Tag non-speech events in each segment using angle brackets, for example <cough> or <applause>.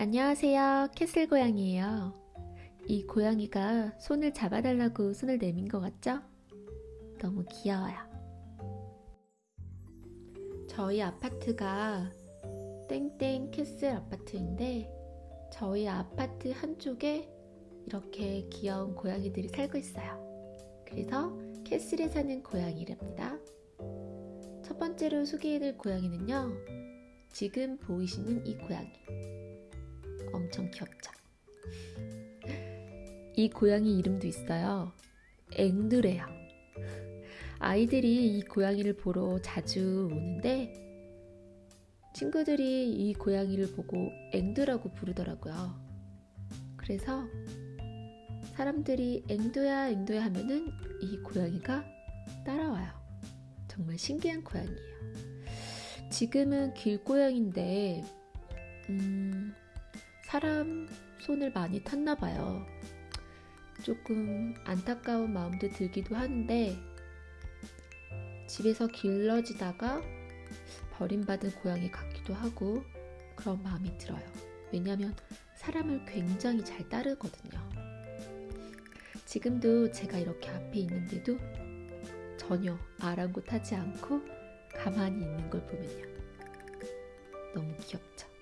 안녕하세요. 캐슬 고양이에요. 이 고양이가 손을 잡아달라고 손을 내민 것 같죠? 너무 귀여워요. 저희 아파트가 땡땡 캐슬 아파트인데 저희 아파트 한쪽에 이렇게 귀여운 고양이들이 살고 있어요. 그래서 캐슬에 사는 고양이랍니다. 첫 번째로 소개해드릴 고양이는요. 지금 보이시는 이 고양이. 엄청 귀엽죠? 이 고양이 이름도 있어요. 앵두래요. 아이들이 이 고양이를 보러 자주 오는데 친구들이 이 고양이를 보고 앵두라고 부르더라고요. 그래서 사람들이 앵두야 앵두야 하면은 이 고양이가 따라와요. 정말 신기한 고양이에요. 지금은 길고양인데 음, 사람 손을 많이 탔나 봐요. 조금 안타까운 마음도 들기도 하는데 집에서 길러지다가 버림받은 고양이 같기도 하고 그런 마음이 들어요. 왜냐하면 사람을 굉장히 잘 따르거든요. 지금도 제가 이렇게 앞에 있는데도 전혀 아랑곳하지 않고 가만히 있는 걸 보면요. 너무 귀엽죠?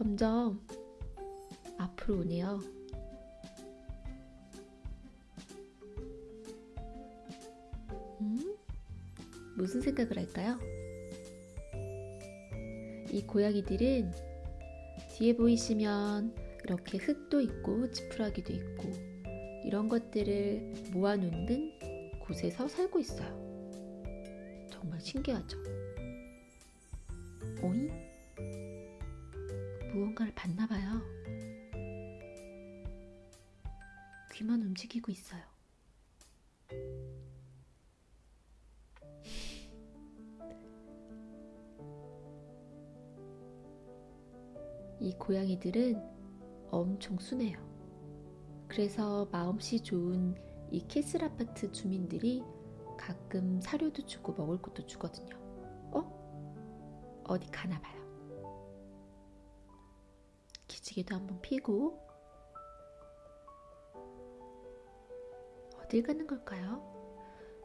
점점 앞으로 오네요. 음? 무슨 생각을 할까요? 이 고양이들은 뒤에 보이시면 이렇게 흙도 있고 지푸라기도 있고 이런 것들을 모아놓는 곳에서 살고 있어요. 정말 신기하죠? 오잉? 무언가를 봤나 봐요. 귀만 움직이고 있어요. 이 고양이들은 엄청 순해요. 그래서 마음씨 좋은 이 캐슬 아파트 주민들이 가끔 사료도 주고 먹을 것도 주거든요. 어? 어디 가나 봐요. 기지개도 한번 피고 어딜 가는 걸까요?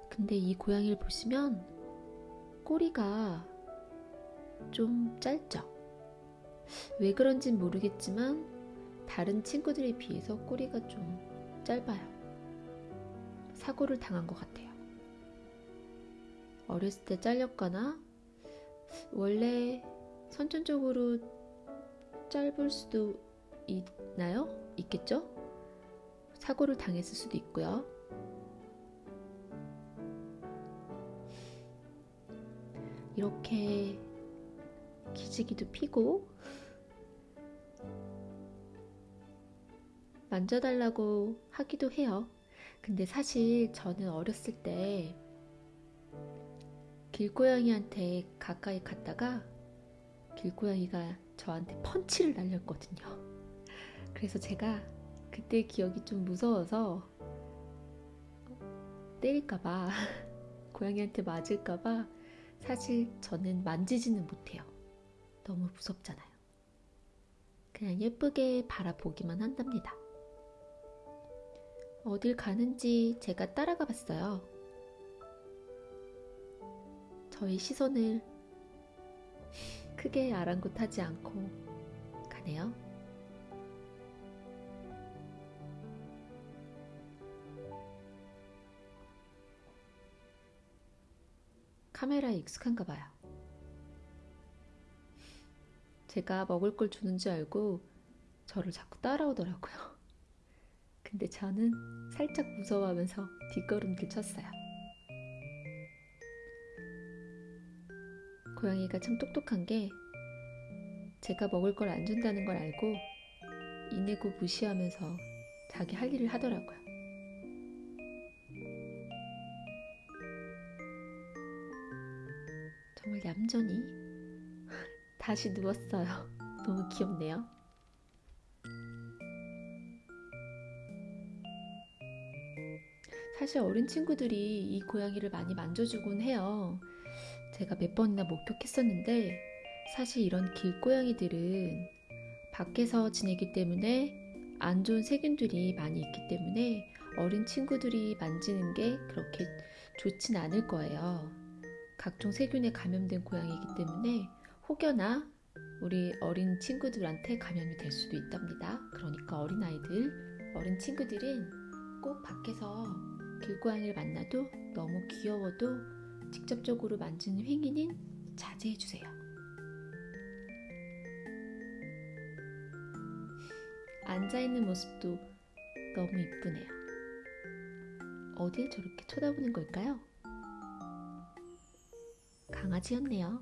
근데 이 고양이를 보시면 꼬리가 좀 짧죠? 왜 그런진 모르겠지만 다른 친구들에 비해서 꼬리가 좀 짧아요. 사고를 당한 것 같아요. 어렸을 때 잘렸거나 원래 선천적으로 짧을 수도 있나요? 있겠죠? 사고를 당했을 수도 있고요. 이렇게 기지기도 피고 만져달라고 하기도 해요. 근데 사실 저는 어렸을 때 길고양이한테 가까이 갔다가 길고양이가 저한테 펀치를 날렸거든요. 그래서 제가 그때 기억이 좀 무서워서 때릴까봐 <laughs> 고양이한테 맞을까봐 사실 저는 만지지는 못해요. 너무 무섭잖아요. 그냥 예쁘게 바라보기만 한답니다. 어딜 가는지 제가 따라가 봤어요. 저희 시선을 크게 아랑곳하지 않고 가네요. 카메라에 익숙한가 봐요. 제가 먹을 걸 주는 줄 알고 저를 자꾸 따라오더라고요. 근데 저는 살짝 무서워하면서 뒷걸음질 쳤어요. 고양이가 참 똑똑한 게 제가 먹을 걸 안 준다는 걸 알고 이내고 무시하면서 자기 할 일을 하더라고요. 정말 얌전히 <laughs> 다시 누웠어요. <laughs> 너무 귀엽네요. 사실 어린 친구들이 이 고양이를 많이 만져주곤 해요. 제가 몇 번이나 목격했었는데 사실 이런 길고양이들은 밖에서 지내기 때문에 안 좋은 세균들이 많이 있기 때문에 어린 친구들이 만지는 게 그렇게 좋진 않을 거예요. 각종 세균에 감염된 고양이이기 때문에 혹여나 우리 어린 친구들한테 감염이 될 수도 있답니다. 그러니까 어린아이들, 어린 친구들은 꼭 밖에서 길고양이를 만나도 너무 귀여워도 직접적으로 만지는 행위는 자제해 주세요. 앉아 있는 모습도 너무 이쁘네요. 어딜 저렇게 쳐다보는 걸까요? 강아지였네요.